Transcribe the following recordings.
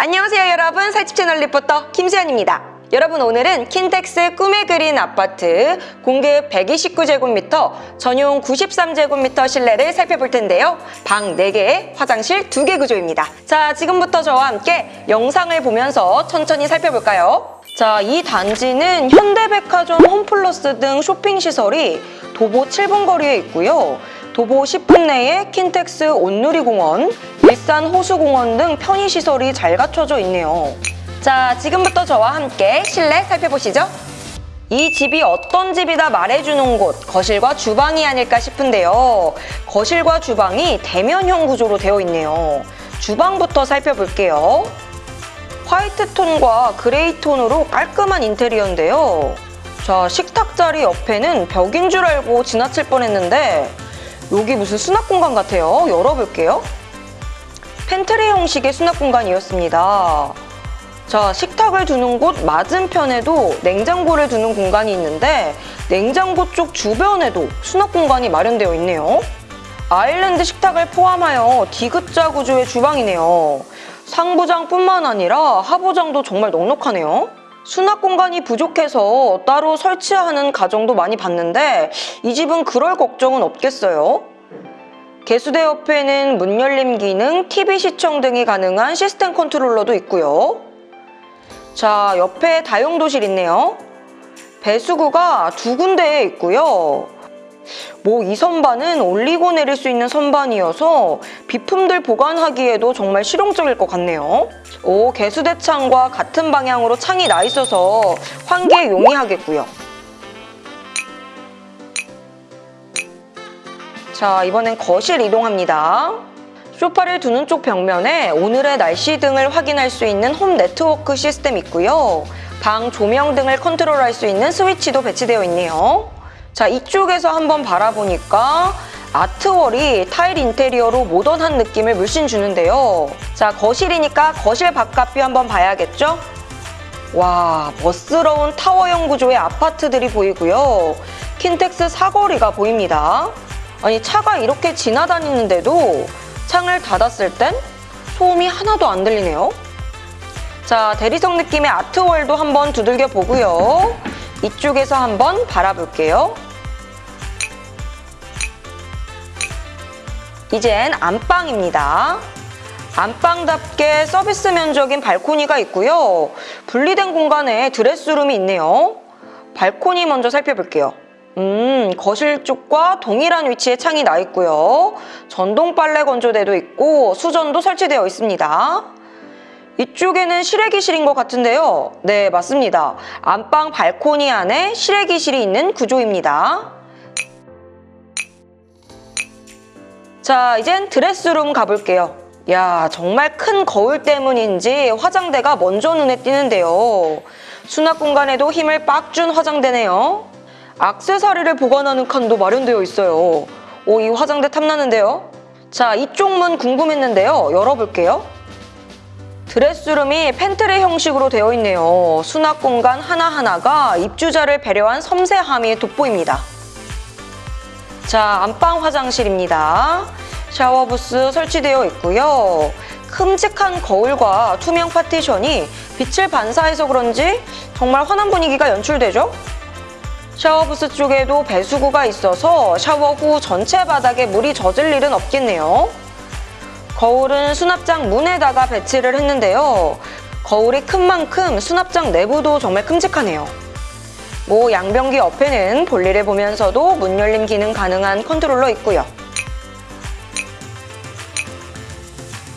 안녕하세요 여러분 살집 채널 리포터 김수현입니다. 여러분 오늘은 킨텍스 꿈에 그린 아파트 공급 129제곱미터 전용 93제곱미터 실내를 살펴볼 텐데요. 방 4개, 화장실 2개 구조입니다. 자 지금부터 저와 함께 영상을 보면서 천천히 살펴볼까요? 자, 이 단지는 현대백화점, 홈플러스 등 쇼핑시설이 도보 7분 거리에 있고요. 도보 10분 내에 킨텍스 온누리공원, 일산 호수공원 등 편의시설이 잘 갖춰져 있네요. 자, 지금부터 저와 함께 실내 살펴보시죠. 이 집이 어떤 집이다 말해주는 곳, 거실과 주방이 아닐까 싶은데요. 거실과 주방이 대면형 구조로 되어 있네요. 주방부터 살펴볼게요. 화이트 톤과 gray 톤으로 깔끔한 인테리어인데요. 자, 식탁 자리 옆에는 벽인 줄 알고 지나칠 뻔했는데 여기 무슨 수납 공간 같아요. 열어볼게요. 팬트리 형식의 수납 공간이었습니다. 자, 식탁을 두는 곳 맞은편에도 냉장고를 두는 공간이 있는데 냉장고 쪽 주변에도 수납 공간이 마련되어 있네요. 아일랜드 식탁을 포함하여 디귿자 구조의 주방이네요. 상부장뿐만 아니라 하부장도 정말 넉넉하네요. 수납 공간이 부족해서 따로 설치하는 가정도 많이 봤는데 이 집은 그럴 걱정은 없겠어요. 개수대 옆에는 문 열림 기능, TV 시청 등이 가능한 시스템 컨트롤러도 있고요. 자, 옆에 다용도실 있네요. 배수구가 두 군데에 있고요. 뭐 이 선반은 올리고 내릴 수 있는 선반이어서 비품들 보관하기에도 정말 실용적일 것 같네요. 오, 개수대 창과 같은 방향으로 창이 나 있어서 환기에 용이하겠고요. 자, 이번엔 거실 이동합니다. 소파를 두는 쪽 벽면에 오늘의 날씨 등을 확인할 수 있는 홈 네트워크 시스템 있고요. 방 조명 등을 컨트롤할 수 있는 스위치도 배치되어 있네요. 자, 이쪽에서 한번 바라보니까 아트월이 타일 인테리어로 모던한 느낌을 물씬 주는데요. 자, 거실이니까 거실 바깥뷰 한번 봐야겠죠? 와, 멋스러운 타워형 구조의 아파트들이 보이고요. 킨텍스 사거리가 보입니다. 아니, 차가 이렇게 지나다니는데도 창을 닫았을 땐 소음이 하나도 안 들리네요. 자, 대리석 느낌의 아트월도 한번 두들겨 보고요. 이쪽에서 한번 바라볼게요. 이젠 안방입니다. 안방답게 서비스 면적인 발코니가 있고요. 분리된 공간에 드레스룸이 있네요. 발코니 먼저 살펴볼게요. 음, 거실 쪽과 동일한 위치에 창이 나 있고요. 전동 빨래 건조대도 있고 수전도 설치되어 있습니다. 이쪽에는 실외기실인 것 같은데요. 네, 맞습니다. 안방 발코니 안에 실외기실이 있는 구조입니다. 자, 이젠 dress room 가볼게요. 야, 정말 큰 거울 때문인지 화장대가 먼저 눈에 띄는데요. 수납 공간에도 힘을 빡 준 화장대네요. 악세사리를 보관하는 칸도 마련되어 있어요. 오, 이 화장대 탐나는데요. 자, 이쪽 문 궁금했는데요. 열어볼게요. dress room이 pantry 형식으로 되어 있네요. 수납 공간 하나하나가 입주자를 배려한 섬세함이 돋보입니다. 자, 안방 화장실입니다. 샤워 부스 설치되어 있고요. 큼직한 거울과 투명 파티션이 빛을 반사해서 그런지 정말 환한 분위기가 연출되죠? 샤워 부스 쪽에도 배수구가 있어서 샤워 후 전체 바닥에 물이 젖을 일은 없겠네요. 거울은 수납장 문에다가 배치를 했는데요. 거울이 큰 만큼 수납장 내부도 정말 큼직하네요. 뭐 양변기 옆에는 볼일을 보면서도 문 열림 기능 가능한 컨트롤러 있고요.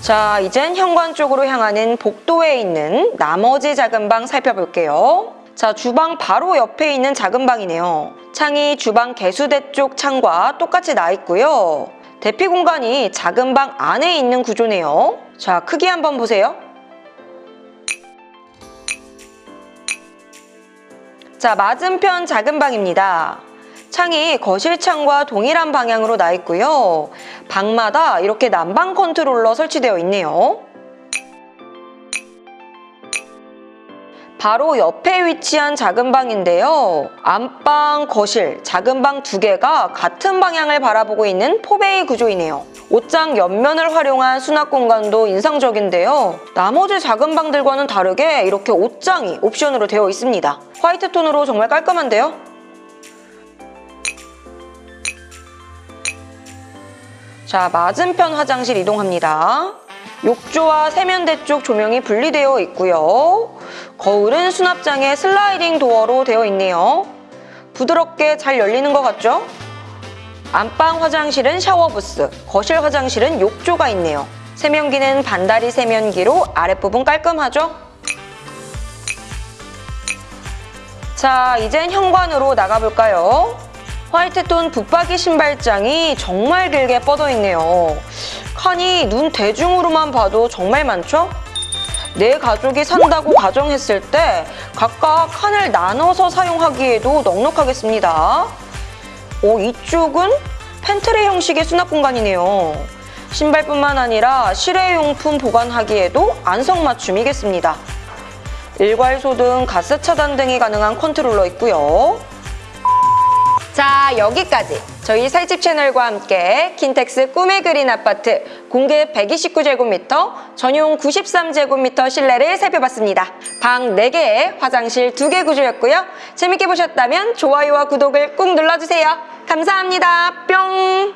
자, 이젠 현관 쪽으로 향하는 복도에 있는 나머지 작은 방 살펴볼게요. 자, 주방 바로 옆에 있는 작은 방이네요. 창이 주방 개수대 쪽 창과 똑같이 나 있고요. 대피 공간이 작은 방 안에 있는 구조네요. 자, 크기 한번 보세요. 자, 맞은편 작은 방입니다. 창이 거실 창과 동일한 방향으로 나 있고요. 방마다 이렇게 난방 컨트롤러 설치되어 있네요. 바로 옆에 위치한 작은 방인데요. 안방, 거실, 작은 방 두 개가 같은 방향을 바라보고 있는 포베이 구조이네요. 옷장 옆면을 활용한 수납 공간도 인상적인데요. 나머지 작은 방들과는 다르게 이렇게 옷장이 옵션으로 되어 있습니다. 화이트 톤으로 정말 깔끔한데요? 자, 맞은편 화장실 이동합니다. 욕조와 세면대 쪽 조명이 분리되어 있고요. 거울은 수납장에 슬라이딩 도어로 되어 있네요. 부드럽게 잘 열리는 것 같죠? 안방 화장실은 샤워 부스, 거실 화장실은 욕조가 있네요. 세면기는 반다리 세면기로 아랫부분 깔끔하죠? 자, 이젠 현관으로 나가볼까요? 화이트톤 붙박이 신발장이 정말 길게 뻗어 있네요. 칸이 눈 대중으로만 봐도 정말 많죠? 내 가족이 산다고 가정했을 때 각각 칸을 나눠서 사용하기에도 넉넉하겠습니다. 오, 이쪽은 팬트리 형식의 수납 공간이네요. 신발뿐만 아니라 실외용품 보관하기에도 안성맞춤이겠습니다. 일괄 소등 가스 차단 등이 가능한 컨트롤러 있고요. 자, 여기까지 저희 살집 채널과 함께 킨텍스 꿈의 그린 아파트 공급 129제곱미터, 전용 93제곱미터 실내를 살펴봤습니다. 방 4개에 화장실 2개 구조였고요. 재밌게 보셨다면 좋아요와 구독을 꾹 눌러주세요. 감사합니다. 뿅!